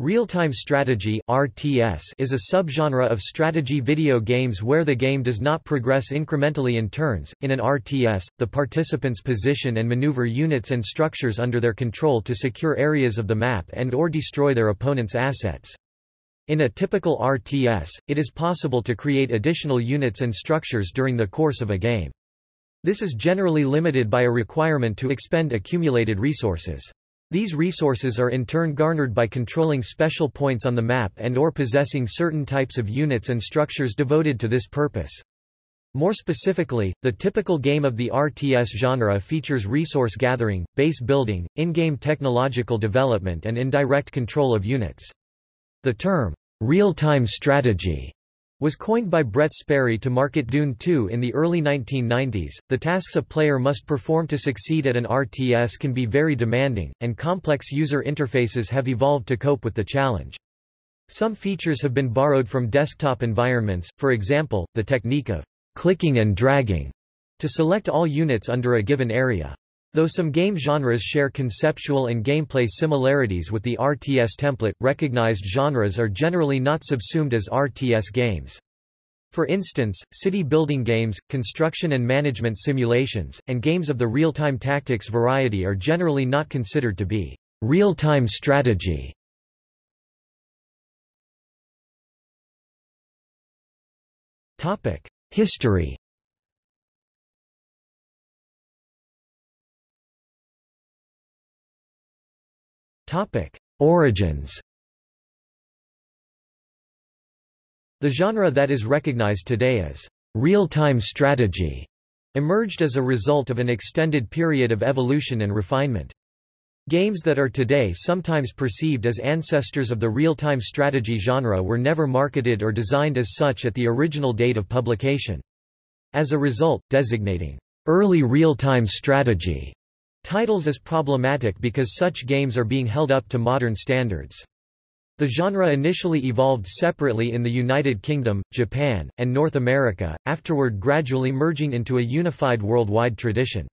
Real-time strategy (RTS) is a subgenre of strategy video games where the game does not progress incrementally in turns. In an RTS, the participants position and maneuver units and structures under their control to secure areas of the map and or destroy their opponent's assets. In a typical RTS, it is possible to create additional units and structures during the course of a game. This is generally limited by a requirement to expend accumulated resources. These resources are in turn garnered by controlling special points on the map and or possessing certain types of units and structures devoted to this purpose. More specifically, the typical game of the RTS genre features resource gathering, base building, in-game technological development and indirect control of units. The term, real-time strategy, was coined by Brett Sperry to market Dune 2 in the early 1990s. The tasks a player must perform to succeed at an RTS can be very demanding, and complex user interfaces have evolved to cope with the challenge. Some features have been borrowed from desktop environments, for example, the technique of clicking and dragging to select all units under a given area. Though some game genres share conceptual and gameplay similarities with the RTS template, recognized genres are generally not subsumed as RTS games. For instance, city-building games, construction and management simulations, and games of the real-time tactics variety are generally not considered to be real-time strategy. History Origins. The genre that is recognized today as real-time strategy emerged as a result of an extended period of evolution and refinement. Games that are today sometimes perceived as ancestors of the real-time strategy genre were never marketed or designed as such at the original date of publication. As a result, designating early real-time strategy Titles is problematic because such games are being held up to modern standards. The genre initially evolved separately in the United Kingdom, Japan, and North America, afterward gradually merging into a unified worldwide tradition.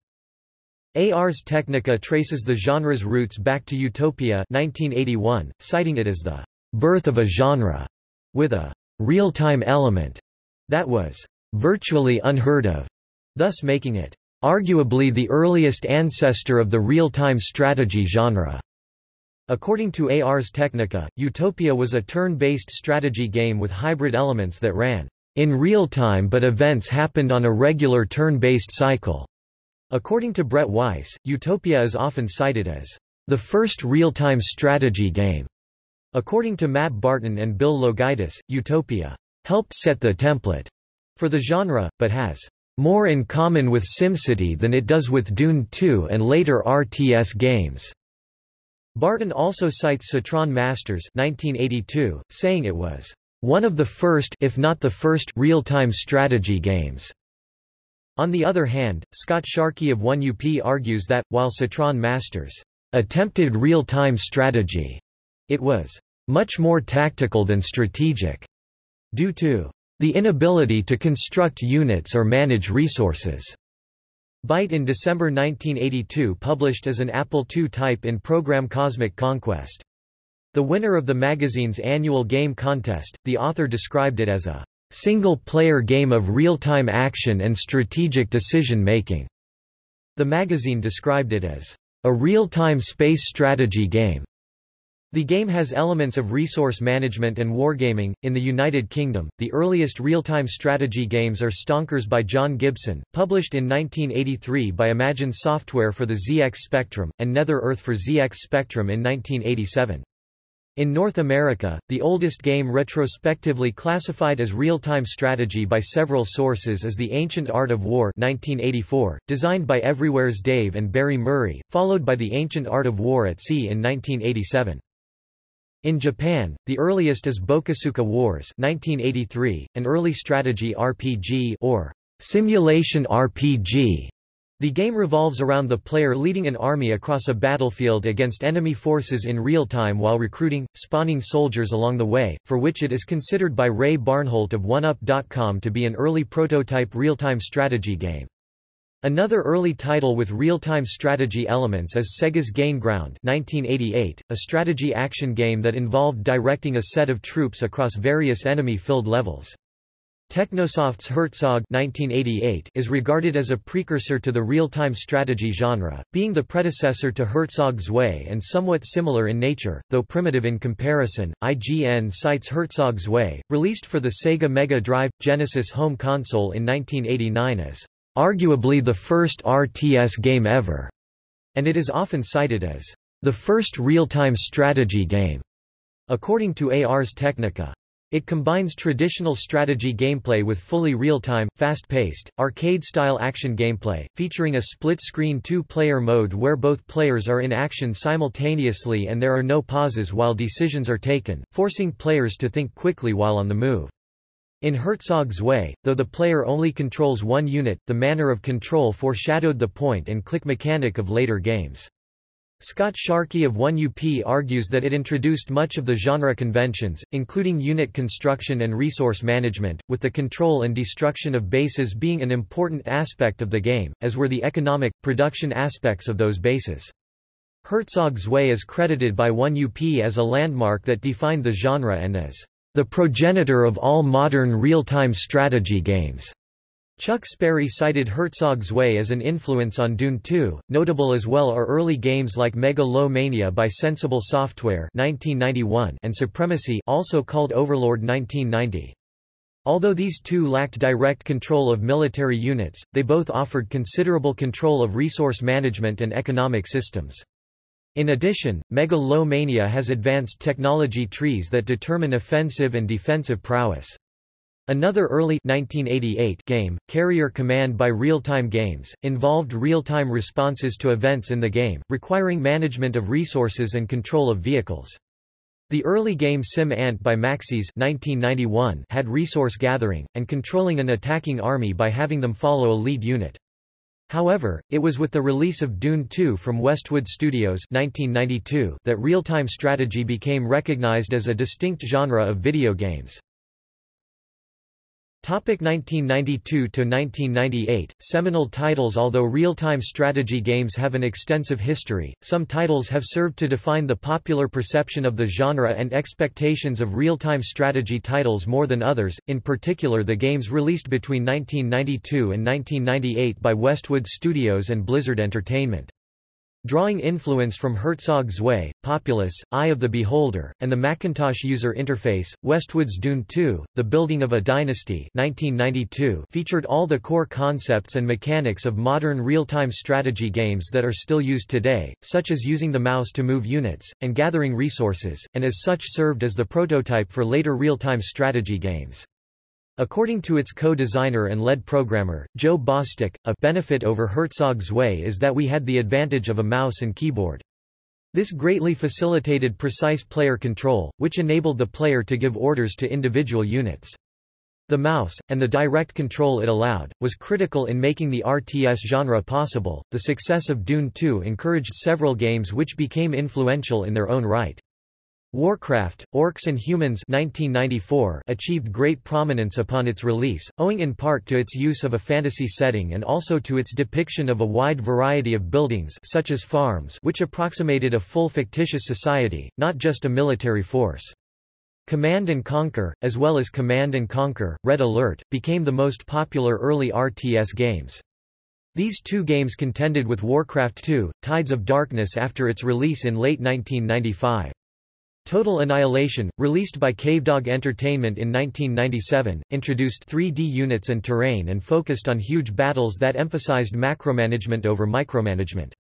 Ars Technica traces the genre's roots back to Utopia 1981, citing it as the birth of a genre, with a real-time element that was virtually unheard of, thus making it Arguably the earliest ancestor of the real-time strategy genre. According to Ars Technica, Utopia was a turn-based strategy game with hybrid elements that ran in real time but events happened on a regular turn-based cycle. According to Brett Weiss, Utopia is often cited as the first real-time strategy game. According to Matt Barton and Bill Loguidice, Utopia helped set the template for the genre, but has more in common with SimCity than it does with Dune 2 and later RTS games. Barton also cites Cytron Masters 1982, saying it was one of the first if not the first real-time strategy games. On the other hand, Scott Sharkey of 1UP argues that, while Cytron Masters attempted real-time strategy, it was much more tactical than strategic, due to the inability to construct units or manage resources. Byte in December 1982 published as an Apple II type in program Cosmic Conquest. The winner of the magazine's annual game contest, the author described it as a single-player game of real-time action and strategic decision-making. The magazine described it as a real-time space strategy game. The game has elements of resource management and wargaming. In the United Kingdom, the earliest real-time strategy games are Stonkers by John Gibson, published in 1983 by Imagine Software for the ZX Spectrum, and Nether Earth for ZX Spectrum in 1987. In North America, the oldest game retrospectively classified as real-time strategy by several sources is The Ancient Art of War 1984, designed by Evryware's Dave and Barry Murray, followed by The Ancient Art of War at Sea in 1987. In Japan, the earliest is Bokosuka Wars 1983, an early strategy RPG or simulation RPG. The game revolves around the player leading an army across a battlefield against enemy forces in real time while recruiting, spawning soldiers along the way, for which it is considered by Ray Barnholt of OneUp.com to be an early prototype real-time strategy game. Another early title with real-time strategy elements is Sega's Gain Ground 1988, a strategy action game that involved directing a set of troops across various enemy-filled levels. Technosoft's Herzog 1988 is regarded as a precursor to the real-time strategy genre, being the predecessor to Herzog Zwei and somewhat similar in nature, though primitive in comparison. IGN cites Herzog Zwei, released for the Sega Mega Drive Genesis home console in 1989 as arguably the first RTS game ever, and it is often cited as the first real-time strategy game, according to Ars Technica. It combines traditional strategy gameplay with fully real-time, fast-paced, arcade-style action gameplay, featuring a split-screen two-player mode where both players are in action simultaneously and there are no pauses while decisions are taken, forcing players to think quickly while on the move. In Herzog Zwei, though the player only controls one unit, the manner of control foreshadowed the point-and-click mechanic of later games. Scott Sharkey of 1UP argues that it introduced much of the genre conventions, including unit construction and resource management, with the control and destruction of bases being an important aspect of the game, as were the economic, production aspects of those bases. Herzog Zwei is credited by 1UP as a landmark that defined the genre and as the progenitor of all modern real-time strategy games. Chuck Sperry cited Herzog Zwei as an influence on Dune 2. Notable as well are early games like Mega-Lo-Mania by Sensible Software (1991) and Supremacy, also called Overlord (1990). Although these two lacked direct control of military units, they both offered considerable control of resource management and economic systems. In addition, megalomania has advanced technology trees that determine offensive and defensive prowess. Another early 1988 game, Carrier Command by Real-Time Games, involved real-time responses to events in the game, requiring management of resources and control of vehicles. The early game SimAnt by Maxis 1991 had resource gathering, and controlling an attacking army by having them follow a lead unit. However, it was with the release of Dune 2 from Westwood Studios 1992 that real-time strategy became recognized as a distinct genre of video games. Topic 1992–1998, seminal titles Although real-time strategy games have an extensive history, some titles have served to define the popular perception of the genre and expectations of real-time strategy titles more than others, in particular the games released between 1992 and 1998 by Westwood Studios and Blizzard Entertainment. Drawing influence from Herzog Zwei, Populous, Eye of the Beholder, and the Macintosh user interface, Westwood's Dune 2, The Building of a Dynasty 1992 featured all the core concepts and mechanics of modern real-time strategy games that are still used today, such as using the mouse to move units, and gathering resources, and as such served as the prototype for later real-time strategy games. According to its co-designer and lead programmer, Joe Bostic, a benefit over Herzog Zwei is that we had the advantage of a mouse and keyboard. This greatly facilitated precise player control, which enabled the player to give orders to individual units. The mouse, and the direct control it allowed, was critical in making the RTS genre possible. The success of Dune 2 encouraged several games which became influential in their own right. Warcraft, Orcs and Humans 1994 achieved great prominence upon its release, owing in part to its use of a fantasy setting and also to its depiction of a wide variety of buildings such as farms which approximated a full fictitious society, not just a military force. Command & Conquer, as well as Command & Conquer, Red Alert, became the most popular early RTS games. These two games contended with Warcraft 2, Tides of Darkness after its release in late 1995. Total Annihilation, released by Cavedog Entertainment in 1997, introduced 3D units and terrain and focused on huge battles that emphasized macromanagement over micromanagement.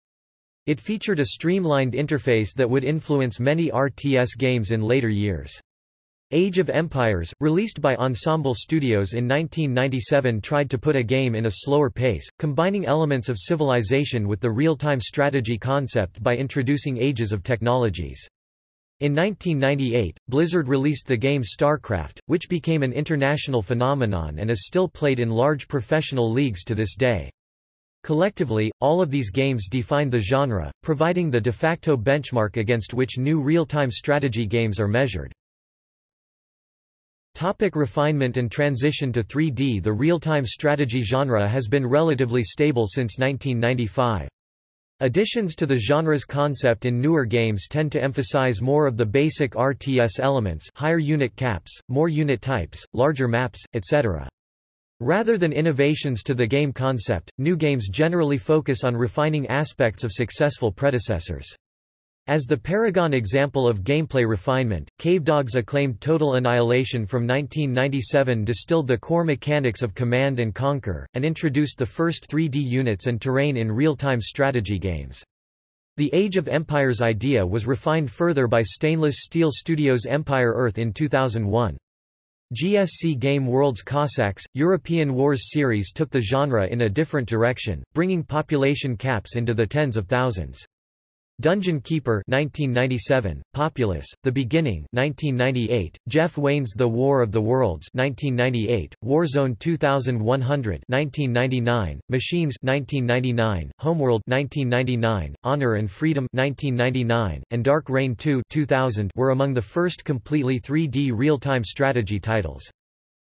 It featured a streamlined interface that would influence many RTS games in later years. Age of Empires, released by Ensemble Studios in 1997 tried to put a game in a slower pace, combining elements of civilization with the real-time strategy concept by introducing ages of technologies. In 1998, Blizzard released the game StarCraft, which became an international phenomenon and is still played in large professional leagues to this day. Collectively, all of these games defined the genre, providing the de facto benchmark against which new real-time strategy games are measured. Topic refinement and transition to 3D The real-time strategy genre has been relatively stable since 1995. Additions to the genre's concept in newer games tend to emphasize more of the basic RTS elements higher unit caps, more unit types, larger maps, etc. Rather than innovations to the game concept, new games generally focus on refining aspects of successful predecessors. As the paragon example of gameplay refinement, Cavedog's acclaimed Total Annihilation from 1997 distilled the core mechanics of Command and Conquer, and introduced the first 3D units and terrain in real-time strategy games. The Age of Empires idea was refined further by Stainless Steel Studios' Empire Earth in 2001. GSC Game World's Cossacks, European Wars series took the genre in a different direction, bringing population caps into the tens of thousands. Dungeon Keeper 1997, Populous, The Beginning 1998, Jeff Wayne's The War of the Worlds 1998, Warzone 2100 1999, Machines 1999, Homeworld 1999, Honor and Freedom 1999, and Dark Reign 2 2000 were among the first completely 3D real-time strategy titles.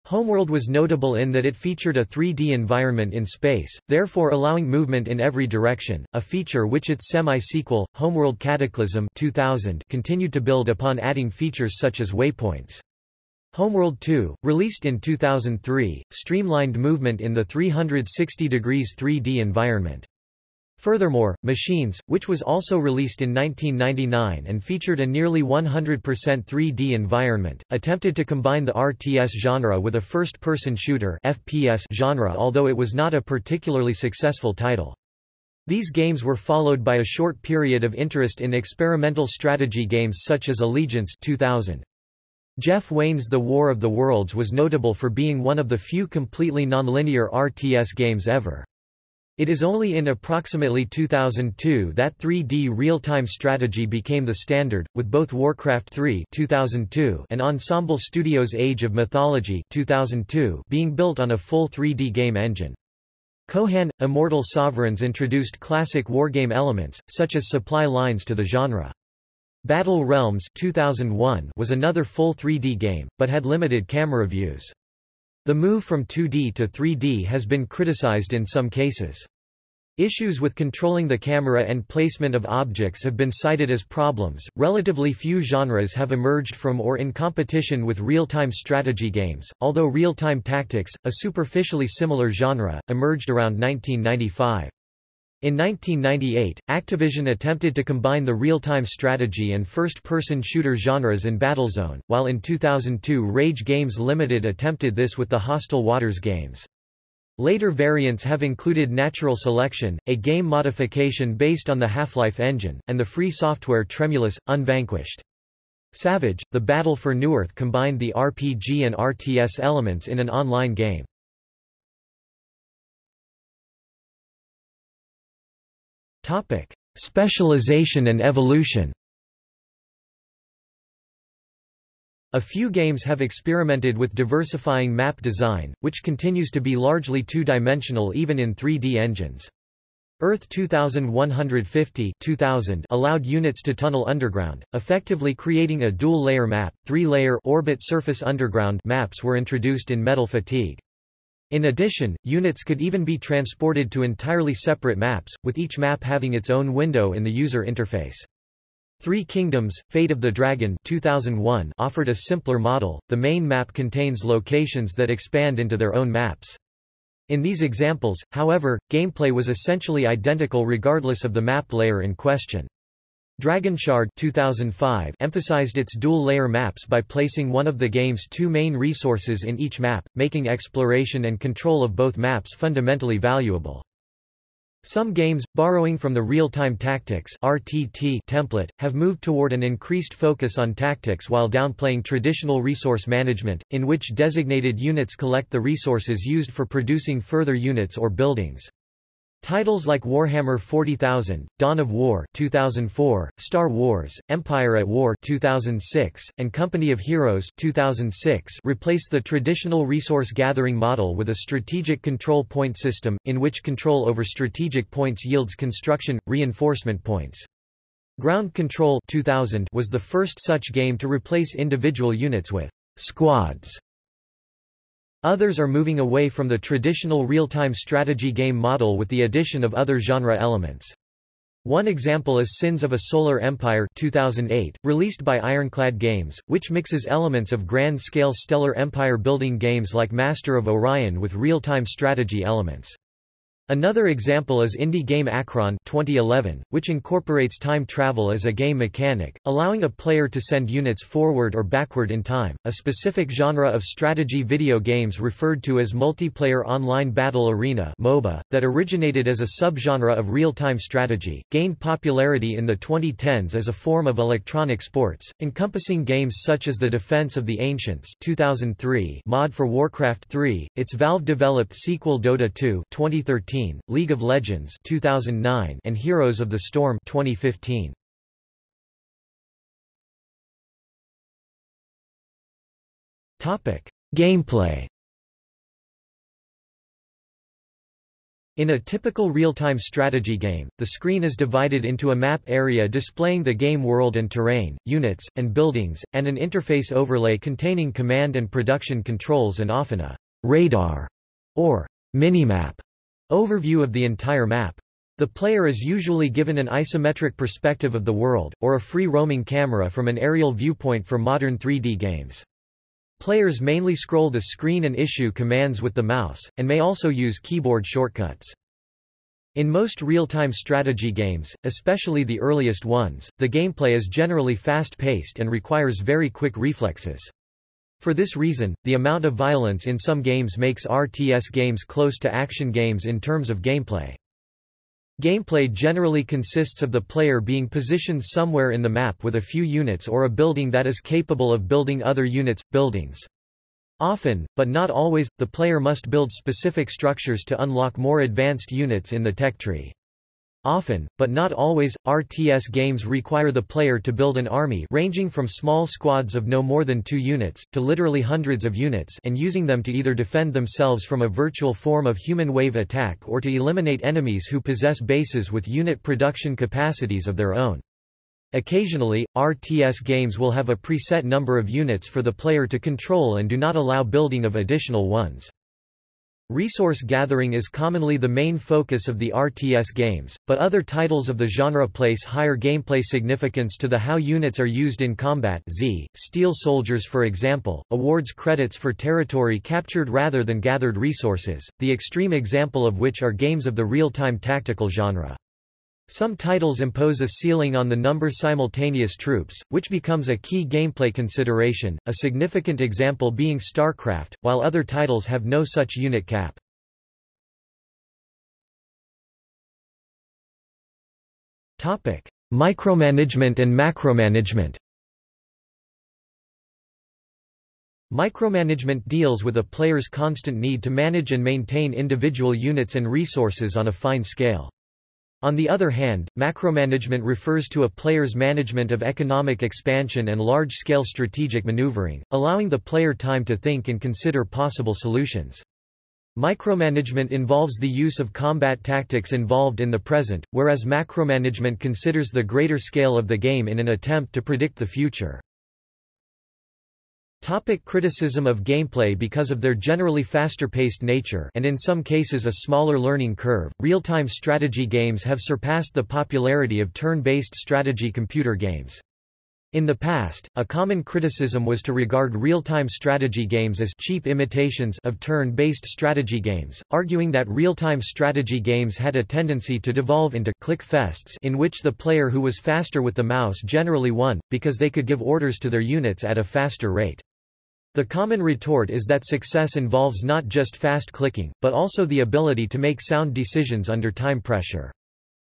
Homeworld was notable in that it featured a 3D environment in space, therefore allowing movement in every direction, a feature which its semi-sequel, Homeworld Cataclysm 2000 continued to build upon adding features such as waypoints. Homeworld 2, released in 2003, streamlined movement in the 360 degrees 3D environment. Furthermore, Machines, which was also released in 1999 and featured a nearly 100% 3D environment, attempted to combine the RTS genre with a first-person shooter FPS genre although it was not a particularly successful title. These games were followed by a short period of interest in experimental strategy games such as Allegiance 2000. Jeff Wayne's The War of the Worlds was notable for being one of the few completely nonlinear RTS games ever. It is only in approximately 2002 that 3D real-time strategy became the standard, with both Warcraft 3 2002 and Ensemble Studios' Age of Mythology 2002 being built on a full 3D game engine. Kohan – Immortal Sovereigns introduced classic wargame elements, such as supply lines to the genre. Battle Realms 2001 was another full 3D game, but had limited camera views. The move from 2D to 3D has been criticized in some cases. Issues with controlling the camera and placement of objects have been cited as problems. Relatively few genres have emerged from or in competition with real-time strategy games, although real-time tactics, a superficially similar genre, emerged around 1995. In 1998, Activision attempted to combine the real-time strategy and first-person shooter genres in Battlezone, while in 2002 Rage Games Limited attempted this with the Hostile Waters games. Later variants have included Natural Selection, a game modification based on the Half-Life engine, and the free software Tremulous, Unvanquished. Savage, The Battle for New Earth combined the RPG and RTS elements in an online game. Topic: Specialization and evolution. A few games have experimented with diversifying map design, which continues to be largely two-dimensional even in 3D engines. Earth 2150 2000 allowed units to tunnel underground, effectively creating a dual-layer map. Three-layer orbit surface underground maps were introduced in Metal Fatigue. In addition, units could even be transported to entirely separate maps, with each map having its own window in the user interface. Three Kingdoms, Fate of the Dragon 2001 offered a simpler model, the main map contains locations that expand into their own maps. In these examples, however, gameplay was essentially identical regardless of the map layer in question. Dragonshard 2005 emphasized its dual-layer maps by placing one of the game's two main resources in each map, making exploration and control of both maps fundamentally valuable. Some games, borrowing from the real-time tactics RTT template, have moved toward an increased focus on tactics while downplaying traditional resource management, in which designated units collect the resources used for producing further units or buildings. Titles like Warhammer 40,000, Dawn of War 2004, Star Wars, Empire at War 2006, and Company of Heroes 2006 replace the traditional resource gathering model with a strategic control point system, in which control over strategic points yields construction, reinforcement points. Ground Control 2000 was the first such game to replace individual units with squads. Others are moving away from the traditional real-time strategy game model with the addition of other genre elements. One example is Sins of a Solar Empire 2008, released by Ironclad Games, which mixes elements of grand-scale stellar empire-building games like Master of Orion with real-time strategy elements. Another example is indie game Achron 2011, which incorporates time travel as a game mechanic, allowing a player to send units forward or backward in time, a specific genre of strategy video games referred to as Multiplayer Online Battle Arena MOBA, that originated as a subgenre of real-time strategy, gained popularity in the 2010s as a form of electronic sports, encompassing games such as The Defense of the Ancients 2003 mod for Warcraft 3, its Valve-developed sequel Dota 2 2013 2013, League of Legends 2009, and Heroes of the Storm 2015. Topic: Gameplay. In a typical real-time strategy game, the screen is divided into a map area displaying the game world and terrain, units, and buildings, and an interface overlay containing command and production controls and often a radar or minimap Overview of the entire map. The player is usually given an isometric perspective of the world, or a free-roaming camera from an aerial viewpoint for modern 3D games. Players mainly scroll the screen and issue commands with the mouse, and may also use keyboard shortcuts. In most real-time strategy games, especially the earliest ones, the gameplay is generally fast-paced and requires very quick reflexes. For this reason, the amount of violence in some games makes RTS games close to action games in terms of gameplay. Gameplay generally consists of the player being positioned somewhere in the map with a few units or a building that is capable of building other units, buildings. Often, but not always, the player must build specific structures to unlock more advanced units in the tech tree. Often, but not always, RTS games require the player to build an army ranging from small squads of no more than two units, to literally hundreds of units and using them to either defend themselves from a virtual form of human wave attack or to eliminate enemies who possess bases with unit production capacities of their own. Occasionally, RTS games will have a preset number of units for the player to control and do not allow building of additional ones. Resource gathering is commonly the main focus of the RTS games, but other titles of the genre place higher gameplay significance to the how units are used in combat Z. Steel Soldiers for example, awards credits for territory captured rather than gathered resources, the extreme example of which are games of the real-time tactical genre. Some titles impose a ceiling on the number simultaneous troops, which becomes a key gameplay consideration, a significant example being StarCraft, while other titles have no such unit cap. Topic: Micromanagement and macromanagement Micromanagement deals with a player's constant need to manage and maintain individual units and resources on a fine scale. On the other hand, macromanagement refers to a player's management of economic expansion and large-scale strategic maneuvering, allowing the player time to think and consider possible solutions. Micromanagement involves the use of combat tactics involved in the present, whereas macromanagement considers the greater scale of the game in an attempt to predict the future. Topic criticism of gameplay Because of their generally faster-paced nature and in some cases a smaller learning curve, real-time strategy games have surpassed the popularity of turn-based strategy computer games. In the past, a common criticism was to regard real-time strategy games as cheap imitations of turn-based strategy games, arguing that real-time strategy games had a tendency to devolve into click fests in which the player who was faster with the mouse generally won, because they could give orders to their units at a faster rate. The common retort is that success involves not just fast clicking, but also the ability to make sound decisions under time pressure.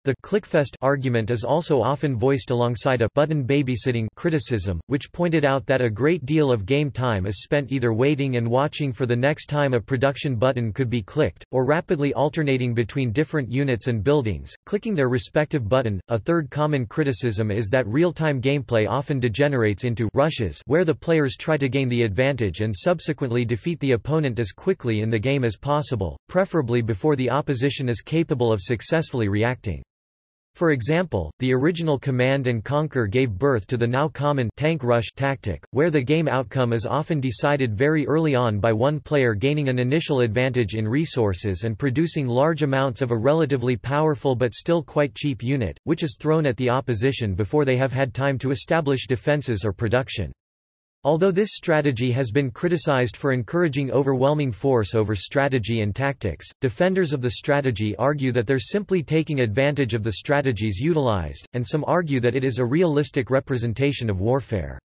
The clickfest argument is also often voiced alongside a button babysitting criticism, which pointed out that a great deal of game time is spent either waiting and watching for the next time a production button could be clicked, or rapidly alternating between different units and buildings, clicking their respective button. A third common criticism is that real-time gameplay often degenerates into rushes where the players try to gain the advantage and subsequently defeat the opponent as quickly in the game as possible, preferably before the opposition is capable of successfully reacting. For example, the original Command & Conquer gave birth to the now common tank rush tactic, where the game outcome is often decided very early on by one player gaining an initial advantage in resources and producing large amounts of a relatively powerful but still quite cheap unit, which is thrown at the opposition before they have had time to establish defenses or production. Although this strategy has been criticized for encouraging overwhelming force over strategy and tactics, defenders of the strategy argue that they're simply taking advantage of the strategies utilized, and some argue that it is a realistic representation of warfare.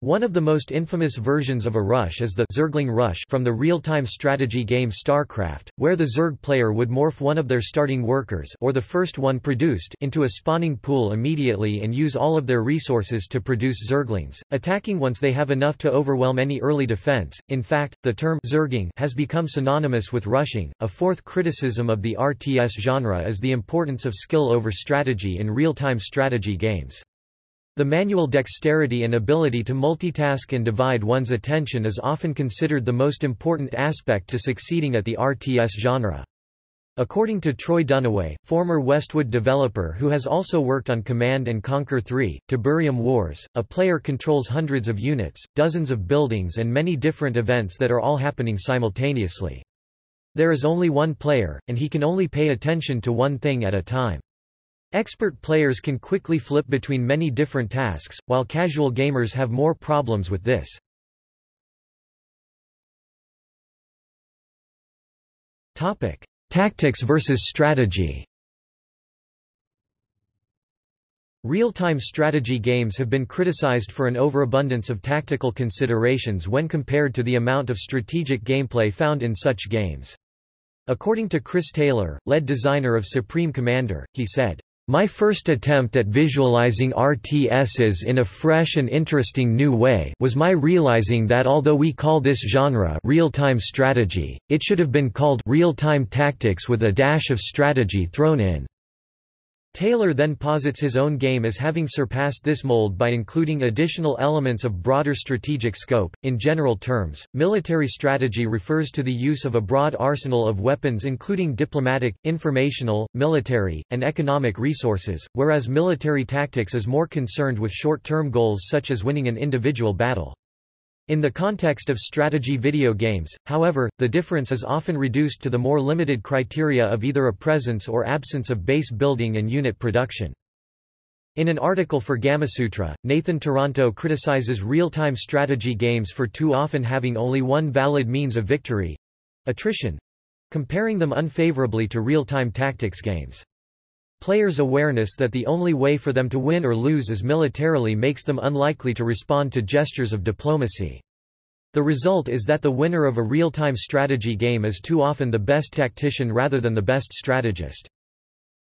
One of the most infamous versions of a rush is the Zergling Rush from the real-time strategy game StarCraft, where the Zerg player would morph one of their starting workers or the first one produced into a spawning pool immediately and use all of their resources to produce Zerglings, attacking once they have enough to overwhelm any early defense. In fact, the term Zerging has become synonymous with rushing. A fourth criticism of the RTS genre is the importance of skill over strategy in real-time strategy games. The manual dexterity and ability to multitask and divide one's attention is often considered the most important aspect to succeeding at the RTS genre. According to Troy Dunniway, former Westwood developer who has also worked on Command & Conquer 3, Tiberium Wars, a player controls hundreds of units, dozens of buildings and many different events that are all happening simultaneously. There is only one player, and he can only pay attention to one thing at a time. Expert players can quickly flip between many different tasks, while casual gamers have more problems with this. Topic: Tactics versus strategy. Real-time strategy games have been criticized for an overabundance of tactical considerations when compared to the amount of strategic gameplay found in such games. According to Chris Taylor, lead designer of Supreme Commander, he said, my first attempt at visualizing RTSs in a fresh and interesting new way was my realizing that although we call this genre real-time strategy, it should have been called real-time tactics with a dash of strategy thrown in. Taylor then posits his own game as having surpassed this mold by including additional elements of broader strategic scope. In general terms, military strategy refers to the use of a broad arsenal of weapons including diplomatic, informational, military, and economic resources, whereas military tactics is more concerned with short-term goals such as winning an individual battle. In the context of strategy video games, however, the difference is often reduced to the more limited criteria of either a presence or absence of base building and unit production. In an article for Gamasutra, Nathan Toronto criticizes real-time strategy games for too often having only one valid means of victory—attrition—comparing them unfavorably to real-time tactics games. Players' awareness that the only way for them to win or lose is militarily makes them unlikely to respond to gestures of diplomacy. The result is that the winner of a real-time strategy game is too often the best tactician rather than the best strategist.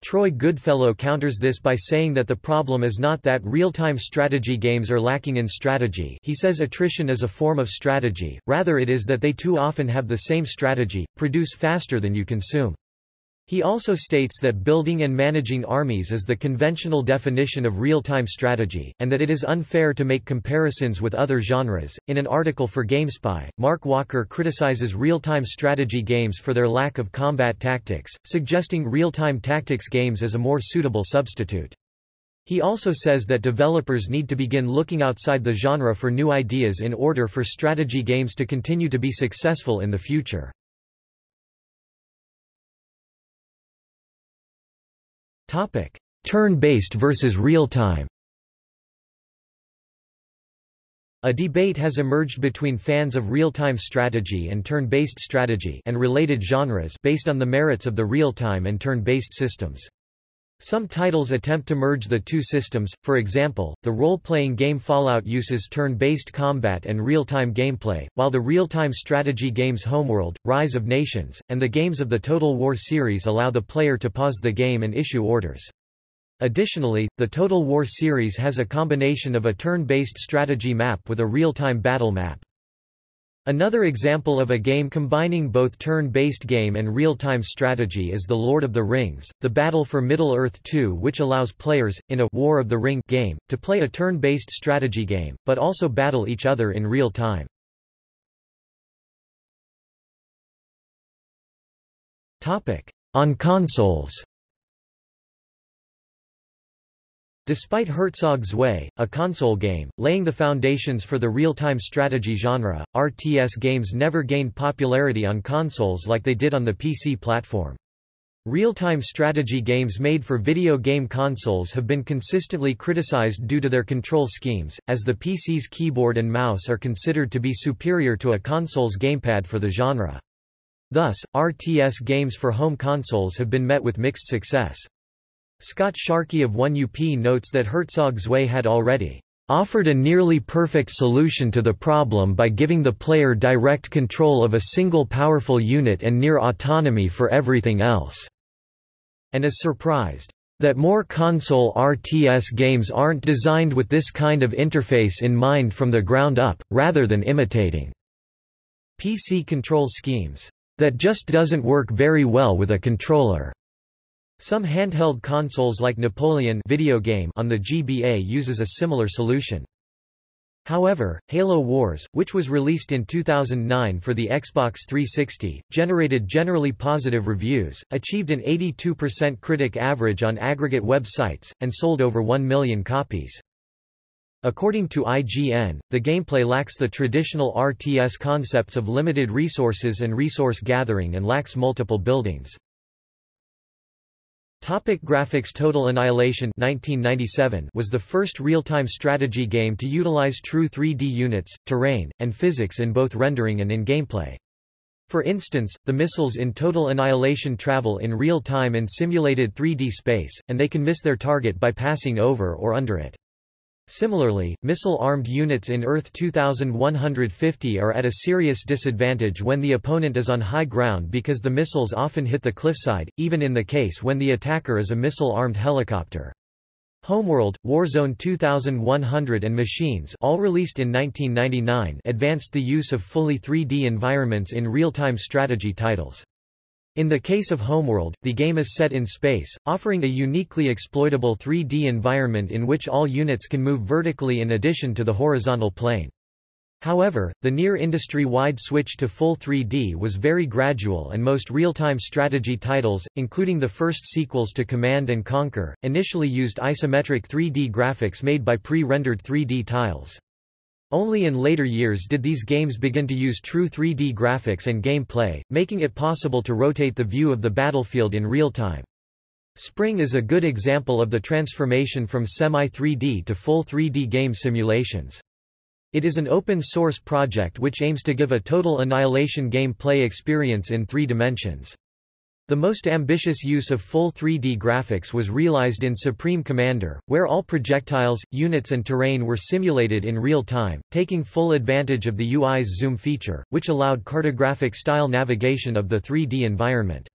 Troy Goodfellow counters this by saying that the problem is not that real-time strategy games are lacking in strategy he says attrition is a form of strategy, rather it is that they too often have the same strategy, produce faster than you consume. He also states that building and managing armies is the conventional definition of real-time strategy, and that it is unfair to make comparisons with other genres. In an article for GameSpy, Mark Walker criticizes real-time strategy games for their lack of combat tactics, suggesting real-time tactics games as a more suitable substitute. He also says that developers need to begin looking outside the genre for new ideas in order for strategy games to continue to be successful in the future. Turn-based versus real-time. A debate has emerged between fans of real-time strategy and turn-based strategy and related genres based on the merits of the real-time and turn-based systems. Some titles attempt to merge the two systems, for example, the role-playing game Fallout uses turn-based combat and real-time gameplay, while the real-time strategy games Homeworld, Rise of Nations, and the games of the Total War series allow the player to pause the game and issue orders. Additionally, the Total War series has a combination of a turn-based strategy map with a real-time battle map. Another example of a game combining both turn-based game and real-time strategy is The Lord of the Rings, The Battle for Middle-earth 2 which allows players, in a War of the Ring game, to play a turn-based strategy game, but also battle each other in real time. On consoles Despite Herzog Zwei, a console game, laying the foundations for the real-time strategy genre, RTS games never gained popularity on consoles like they did on the PC platform. Real-time strategy games made for video game consoles have been consistently criticized due to their control schemes, as the PC's keyboard and mouse are considered to be superior to a console's gamepad for the genre. Thus, RTS games for home consoles have been met with mixed success. Scott Sharkey of 1UP notes that Herzog Zwei had already offered a nearly perfect solution to the problem by giving the player direct control of a single powerful unit and near autonomy for everything else, and is surprised that more console RTS games aren't designed with this kind of interface in mind from the ground up, rather than imitating PC control schemes. That just doesn't work very well with a controller. Some handheld consoles like Napoleon video game on the GBA uses a similar solution. However, Halo Wars, which was released in 2009 for the Xbox 360, generated generally positive reviews, achieved an 82% critic average on aggregate websites, and sold over 1 million copies. According to IGN, the gameplay lacks the traditional RTS concepts of limited resources and resource gathering and lacks multiple buildings. Topic graphics Total Annihilation 1997 was the first real-time strategy game to utilize true 3D units, terrain, and physics in both rendering and in gameplay. For instance, the missiles in Total Annihilation travel in real time in simulated 3D space, and they can miss their target by passing over or under it. Similarly, missile-armed units in Earth 2150 are at a serious disadvantage when the opponent is on high ground because the missiles often hit the cliffside, even in the case when the attacker is a missile-armed helicopter. Homeworld, Warzone 2100 and Machines all released in 1999 advanced the use of fully 3D environments in real-time strategy titles. In the case of Homeworld, the game is set in space, offering a uniquely exploitable 3D environment in which all units can move vertically in addition to the horizontal plane. However, the near industry-wide switch to full 3D was very gradual and most real-time strategy titles, including the first sequels to Command & Conquer, initially used isometric 3D graphics made by pre-rendered 3D tiles. Only in later years did these games begin to use true 3D graphics and gameplay, making it possible to rotate the view of the battlefield in real time. Spring is a good example of the transformation from semi-3D to full 3D game simulations. It is an open-source project which aims to give a total annihilation gameplay experience in three dimensions. The most ambitious use of full 3D graphics was realized in Supreme Commander, where all projectiles, units and terrain were simulated in real time, taking full advantage of the UI's zoom feature, which allowed cartographic-style navigation of the 3D environment.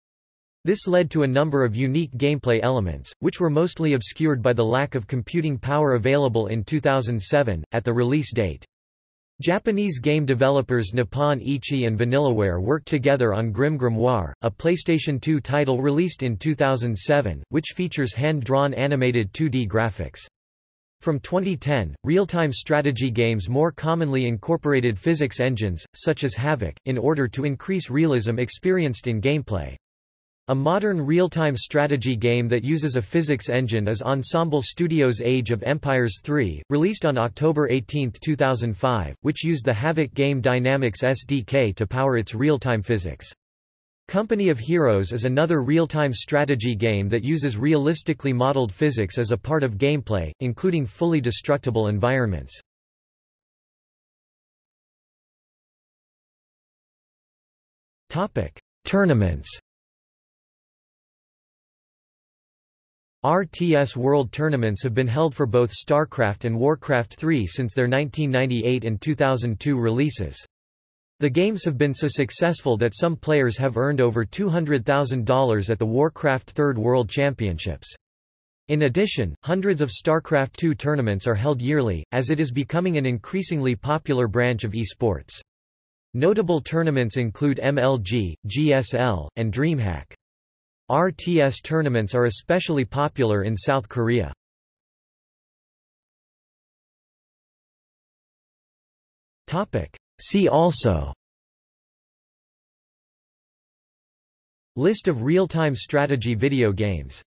This led to a number of unique gameplay elements, which were mostly obscured by the lack of computing power available in 2007, at the release date. Japanese game developers Nippon Ichi and Vanillaware worked together on Grim Grimoire, a PlayStation 2 title released in 2007, which features hand-drawn animated 2D graphics. From 2010, real-time strategy games more commonly incorporated physics engines, such as Havok, in order to increase realism experienced in gameplay. A modern real-time strategy game that uses a physics engine is Ensemble Studios' Age of Empires 3, released on October 18, 2005, which used the Havok Game Dynamics SDK to power its real-time physics. Company of Heroes is another real-time strategy game that uses realistically modeled physics as a part of gameplay, including fully destructible environments. Tournaments RTS World Tournaments have been held for both StarCraft and Warcraft 3 since their 1998 and 2002 releases. The games have been so successful that some players have earned over $200,000 at the Warcraft Third World Championships. In addition, hundreds of StarCraft 2 tournaments are held yearly, as it is becoming an increasingly popular branch of esports. Notable tournaments include MLG, GSL, and DreamHack. RTS tournaments are especially popular in South Korea. See also List of real-time strategy video games